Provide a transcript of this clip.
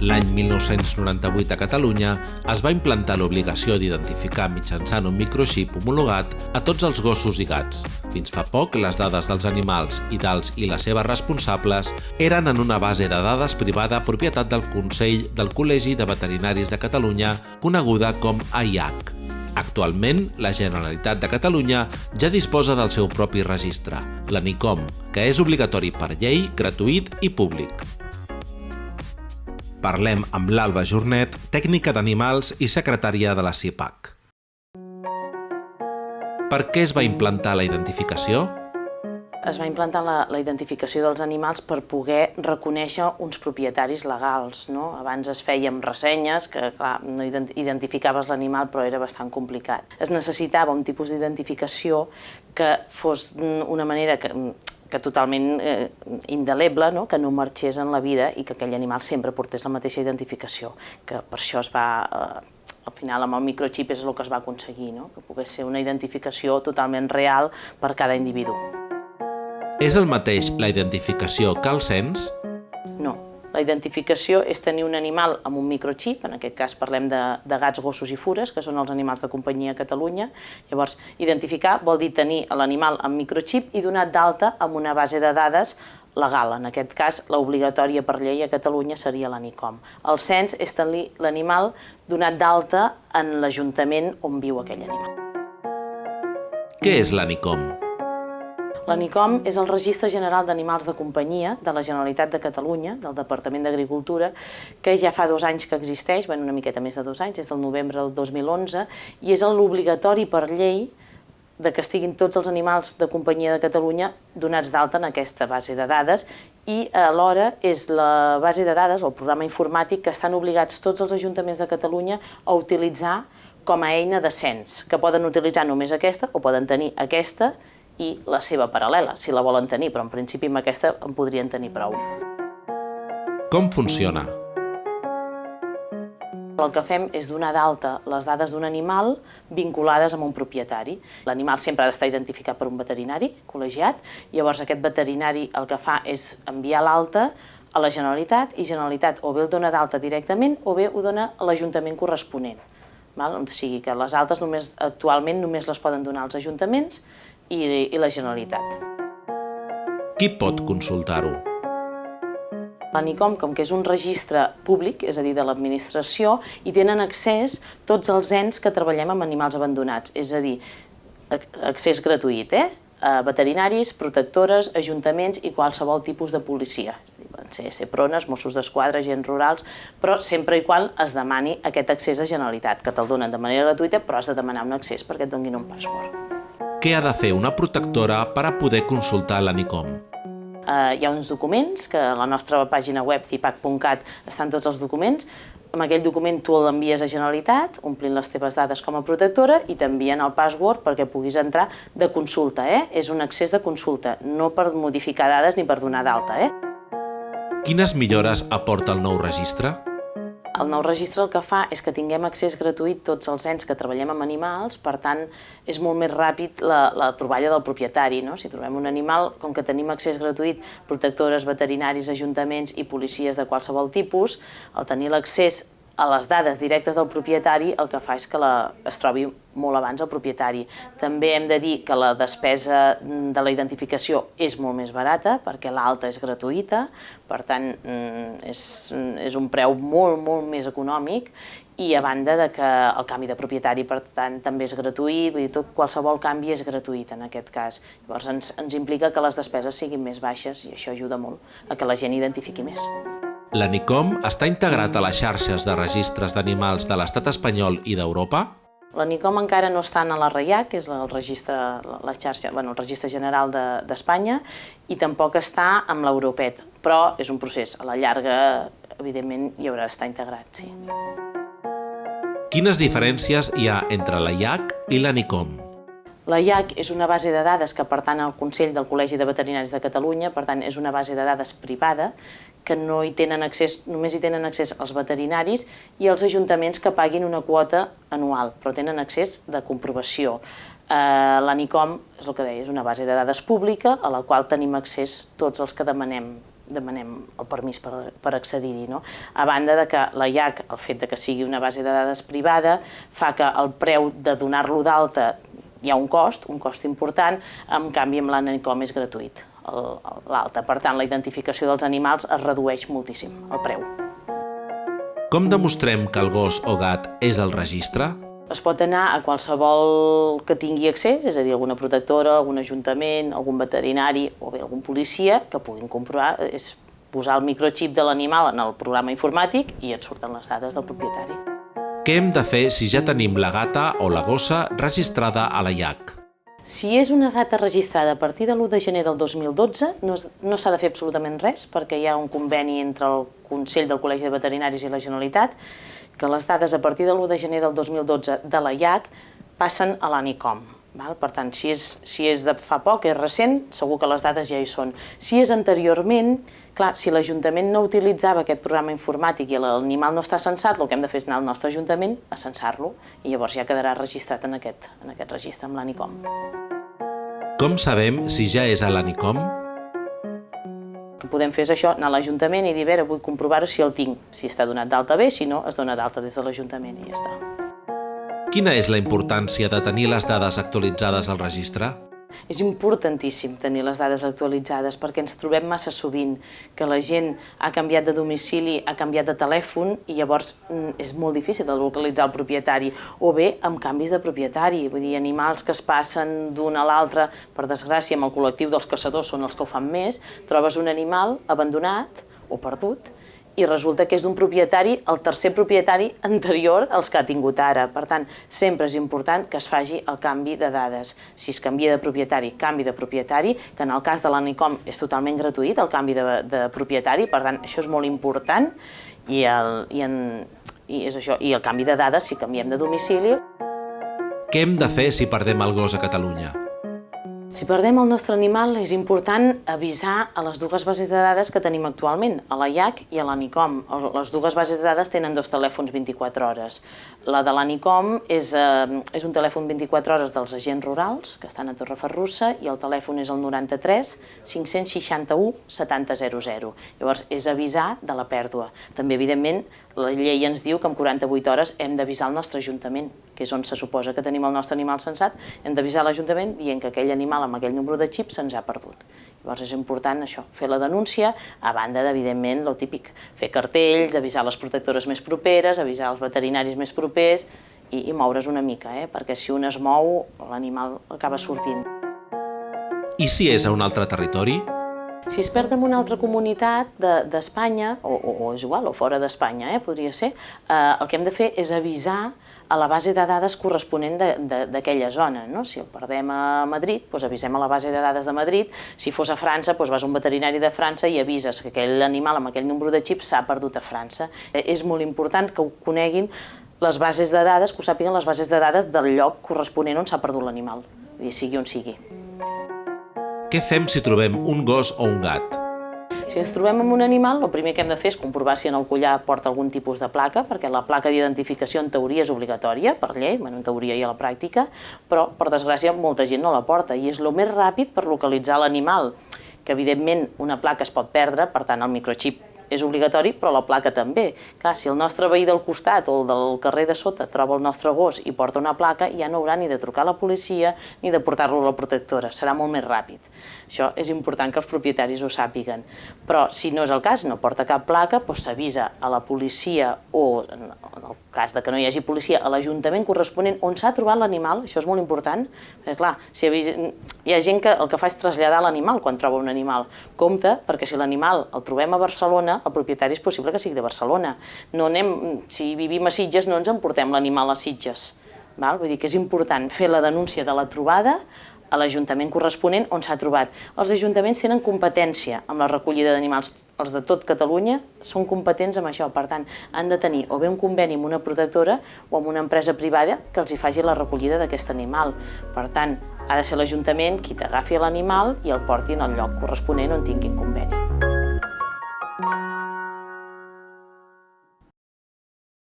L'any 1998 a Catalunya es va implantar l'obligació d'identificar mitjançant un microxip homologat a tots els gossos i gats. Fins fa poc, les dades dels animals i dels i les seves responsables eren en una base de dades privada propietat del Consell del Col·legi de Veterinaris de Catalunya, coneguda com AIAC. Actualment, la Generalitat de Catalunya ja disposa del seu propi registre, l'ANICOM, que és obligatori per llei, gratuït i públic. Parlem amb l'Alba Jornet, tècnica d'animals i secretària de la CIPAC. Per què es va implantar la identificació? Es va implantar la, la identificació dels animals per poder reconèixer uns propietaris legals. No? Abans es amb ressenyes, que clar, no identificaves l'animal però era bastant complicat. Es necessitava un tipus d'identificació que fos una manera que, que totalment eh, indeleble, no? que no marxés en la vida i que aquell animal sempre portés la mateixa identificació, que per això es va, eh, al final amb el microxip és el que es va aconseguir, no? que pogués ser una identificació totalment real per cada individu. És el mateix la identificació que el cens? No, la identificació és tenir un animal amb un microxip, en aquest cas parlem de, de gats, gossos i fures, que són els animals de companyia a Catalunya. Llavors, identificar vol dir tenir l'animal amb microxip i donat d'alta amb una base de dades legal. En aquest cas, l'obligatòria per llei a Catalunya seria l'ANICOM. El cens és tenir l'animal donat d'alta en l'Ajuntament on viu aquell animal. Què és l'ANICOM? L'ANICOM és el Registre General d'Animals de Companyia de la Generalitat de Catalunya, del Departament d'Agricultura, que ja fa dos anys que existeix, bueno, una miqueta més de dos anys, és del novembre del 2011, i és l'obligatori per llei de que estiguin tots els animals de companyia de Catalunya donats d'alta en aquesta base de dades. I alhora és la base de dades, el programa informàtic, que estan obligats tots els ajuntaments de Catalunya a utilitzar com a eina de cens, que poden utilitzar només aquesta o poden tenir aquesta i la seva paral·lela, si la volen tenir, però en principi amb aquesta en podrien tenir prou. Com funciona? El que fem és donar d'alta les dades d'un animal vinculades amb un propietari. L'animal sempre ha d'estar identificat per un veterinari col·legiat, llavors aquest veterinari el que fa és enviar l'alta a la Generalitat i Generalitat o bé el dona d'alta directament o bé ho dona a l'Ajuntament corresponent. Val? O sigui que les altes només, actualment només les poden donar als ajuntaments i, i la Generalitat. Qui pot consultar-ho? L'ANICOM, com que és un registre públic, és a dir, de l'administració, hi tenen accés tots els ens que treballem amb animals abandonats, és a dir, accés gratuït, eh? A veterinaris, protectores, ajuntaments i qualsevol tipus de policia. Ser CEPRONES, Mossos d'Esquadra, agents rurals, però sempre i qual es demani aquest accés a Generalitat, que te'l donen de manera gratuïta, però has de demanar un accés perquè et donin un password. Què ha de fer una protectora per a poder consultar l'ANICOM? Uh, hi ha uns documents, que a la nostra pàgina web cipac.cat estan tots els documents, amb aquell document tu l'envies a Generalitat, omplint les teves dades com a protectora i t'envien el password perquè puguis entrar de consulta, eh? És un accés de consulta, no per modificar dades ni per donar d'alta, eh? Quines millores aporta el nou registre? El nou registre el que fa és que tinguem accés gratuït tots els ens que treballem amb animals, per tant, és molt més ràpid la, la troballa del propietari. No? Si trobem un animal, com que tenim accés gratuït, protectores, veterinaris, ajuntaments i policies de qualsevol tipus, al tenir l'accés a les dades directes del propietari el que fa és que la, es trobi molt abans el propietari. També hem de dir que la despesa de la identificació és molt més barata perquè l'alta és gratuïta, per tant mm, és, és un preu molt, molt més econòmic i a banda de que el canvi de propietari per tant també és gratuït, vull dir, tot, qualsevol canvi és gratuït en aquest cas. Llavors ens, ens implica que les despeses siguin més baixes i això ajuda molt a que la gent identifiqui més. L'ANICOM està integrat a les xarxes de registres d'animals de l'estat espanyol i d'Europa? L'ANICOM encara no està en la REIAC, que és el registre, la xarxa, bueno, el registre general d'Espanya, de, i tampoc està amb l'Europet, però és un procés. A la llarga, evidentment, hi haurà d'estar integrat, sí. Quines diferències hi ha entre la IAC i l'ANICOM? La IAC és una base de dades que pertany al Consell del Col·legi de Veterinaris de Catalunya, per tant és una base de dades privada que no hi tenen accés, només hi tenen accés els veterinaris i els ajuntaments que paguin una quota anual, però tenen accés de comprovació. Eh, L'ANICOM, és el que deia, és una base de dades pública a la qual tenim accés tots els que demanem demanem el permís per, per accedir-hi. No? A banda de que la IAC, el fet de que sigui una base de dades privada, fa que el preu de donar-lo d'alta hi ha un cost, un cost important, en canvi amb l'ANICOM és gratuït l'alta. Per tant, la identificació dels animals es redueix moltíssim, el preu. Com demostrem que el gos o gat és el registre? Es pot anar a qualsevol que tingui accés, és a dir, alguna protectora, algun ajuntament, algun veterinari o bé algun policia que puguin comprovar, és posar el microxip de l'animal en el programa informàtic i et surten les dades del propietari. Què hem de fer si ja tenim la gata o la gossa registrada a la IAC? Si és una gata registrada a partir de l'1 de gener del 2012, no, no s'ha de fer absolutament res, perquè hi ha un conveni entre el Consell del Col·legi de Veterinaris i la Generalitat, que les dades a partir de l'1 de gener del 2012 de la IAC passen a l'ANICOM. Val? Per tant, si és, si és de fa poc, és recent, segur que les dades ja hi són. Si és anteriorment, clar, si l'Ajuntament no utilitzava aquest programa informàtic i l'animal no està censat, el que hem de fer és anar al nostre Ajuntament a censar-lo i llavors ja quedarà registrat en aquest, en aquest registre amb l'ANICOM. Com sabem si ja és a l'ANICOM? El que podem fer és això, anar a l'Ajuntament i dir, a veure, vull comprovar si el tinc, si està donat d'alta bé, si no, es dona d'alta des de l'Ajuntament i ja està. Quina és la importància de tenir les dades actualitzades al registre? És importantíssim tenir les dades actualitzades perquè ens trobem massa sovint que la gent ha canviat de domicili, ha canviat de telèfon i llavors mm, és molt difícil de localitzar el propietari o bé amb canvis de propietari, vull dir, animals que es passen d'un a l'altre, per desgràcia amb el col·lectiu dels caçadors són els que ho fan més, trobes un animal abandonat o perdut i resulta que és d'un propietari, el tercer propietari anterior als que ha tingut ara. Per tant, sempre és important que es faci el canvi de dades. Si es canvia de propietari, canvi de propietari, que en el cas de l'ANICOM és totalment gratuït el canvi de, de propietari, per tant, això és molt important, i el, i, en, i és això, i el canvi de dades si canviem de domicili. Què hem de fer si perdem el gos a Catalunya? Si perdem el nostre animal, és important avisar a les dues bases de dades que tenim actualment, a la IAC i a l'ANICOM. Les dues bases de dades tenen dos telèfons 24 hores. La de l'ANICOM és, eh, és un telèfon 24 hores dels agents rurals, que estan a Torreferrussa, i el telèfon és el 93 561 7000. Llavors, és avisar de la pèrdua. També, evidentment, la llei ens diu que en 48 hores hem d'avisar el nostre ajuntament, que és on se suposa que tenim el nostre animal censat, hem d'avisar l'Ajuntament dient que aquell animal amb aquell número de xip se'ns ha perdut. Llavors és important això, fer la denúncia, a banda d'evidentment lo típic, fer cartells, avisar les protectores més properes, avisar els veterinaris més propers i, i moure's una mica, eh? perquè si un es mou, l'animal acaba sortint. I si és a un altre territori? Si es perd en una altra comunitat d'Espanya, de, o, o, o és igual, o fora d'Espanya, eh, podria ser, eh, el que hem de fer és avisar a la base de dades corresponent d'aquella zona. No? Si el perdem a Madrid, doncs avisem a la base de dades de Madrid. Si fos a França, doncs vas a un veterinari de França i avises que aquell animal amb aquell número de xip s'ha perdut a França. Eh, és molt important que ho coneguin les bases de dades, que ho sàpiguen les bases de dades del lloc corresponent on s'ha perdut l'animal, sigui on sigui. Què fem si trobem un gos o un gat? Si ens trobem amb un animal, el primer que hem de fer és comprovar si en el collar porta algun tipus de placa, perquè la placa d'identificació en teoria és obligatòria per llei, en teoria i a la pràctica, però per desgràcia molta gent no la porta i és el més ràpid per localitzar l'animal, que evidentment una placa es pot perdre, per tant el microxip és obligatori, però la placa també. Clar, si el nostre veí del costat o el del carrer de sota troba el nostre gos i porta una placa, ja no haurà ni de trucar a la policia ni de portar-lo a la protectora, serà molt més ràpid. Això és important que els propietaris ho sàpiguen. Però si no és el cas, no porta cap placa, doncs s'avisa a la policia o, en el cas de que no hi hagi policia, a l'Ajuntament corresponent on s'ha trobat l'animal, això és molt important, perquè clar, si hi ha gent que el que fa és traslladar l'animal quan troba un animal. Compte, perquè si l'animal el trobem a Barcelona, el propietari és possible que sigui de Barcelona. No anem, si vivim a Sitges, no ens emportem l'animal a Sitges. Val? Vull dir que és important fer la denúncia de la trobada a l'Ajuntament corresponent on s'ha trobat. Els ajuntaments tenen competència amb la recollida d'animals. Els de tot Catalunya són competents amb això, per tant, han de tenir o bé un conveni amb una protectora o amb una empresa privada que els hi faci la recollida d'aquest animal. Per tant, ha de ser l'Ajuntament qui t'agafi l'animal i el porti en el lloc corresponent on tinguin conveni.